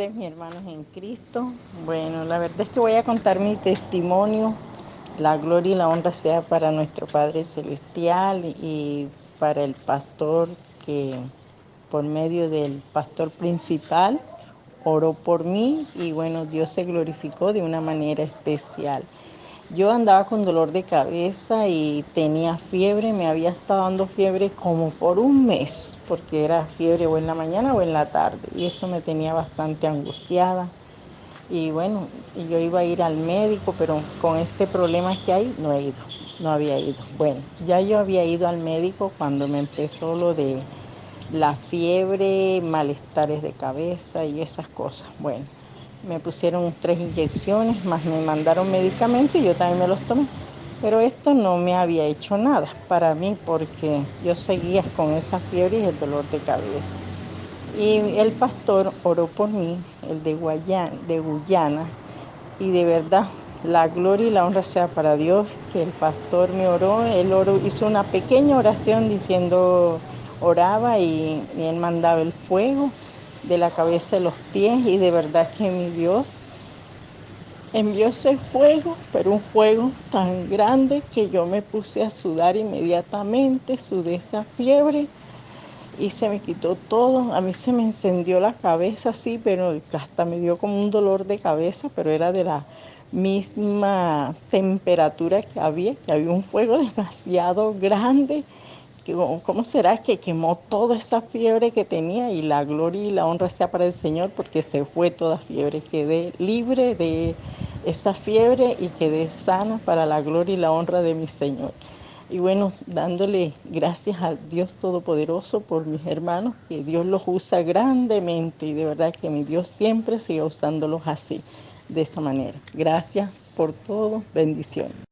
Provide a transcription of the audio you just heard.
tardes, mis hermanos en Cristo. Bueno, la verdad es que voy a contar mi testimonio. La gloria y la honra sea para nuestro Padre Celestial y para el pastor que por medio del pastor principal oró por mí y bueno, Dios se glorificó de una manera especial. Yo andaba con dolor de cabeza y tenía fiebre, me había estado dando fiebre como por un mes, porque era fiebre o en la mañana o en la tarde, y eso me tenía bastante angustiada. Y bueno, yo iba a ir al médico, pero con este problema que hay, no he ido, no había ido. Bueno, ya yo había ido al médico cuando me empezó lo de la fiebre, malestares de cabeza y esas cosas. Bueno, me pusieron tres inyecciones, más me mandaron medicamentos y yo también me los tomé. Pero esto no me había hecho nada para mí porque yo seguía con esa fiebre y el dolor de cabeza. Y el pastor oró por mí, el de, Guayana, de Guyana, y de verdad la gloria y la honra sea para Dios, que el pastor me oró, él oró, hizo una pequeña oración diciendo, oraba y, y él mandaba el fuego de la cabeza a los pies y de verdad que mi Dios envió ese fuego, pero un fuego tan grande que yo me puse a sudar inmediatamente, sudé esa fiebre y se me quitó todo. A mí se me encendió la cabeza así, pero hasta me dio como un dolor de cabeza, pero era de la misma temperatura que había, que había un fuego demasiado grande ¿Cómo será que quemó toda esa fiebre que tenía y la gloria y la honra sea para el Señor porque se fue toda fiebre? Quedé libre de esa fiebre y quedé sana para la gloria y la honra de mi Señor. Y bueno, dándole gracias a Dios Todopoderoso por mis hermanos, que Dios los usa grandemente y de verdad que mi Dios siempre sigue usándolos así, de esa manera. Gracias por todo, bendiciones.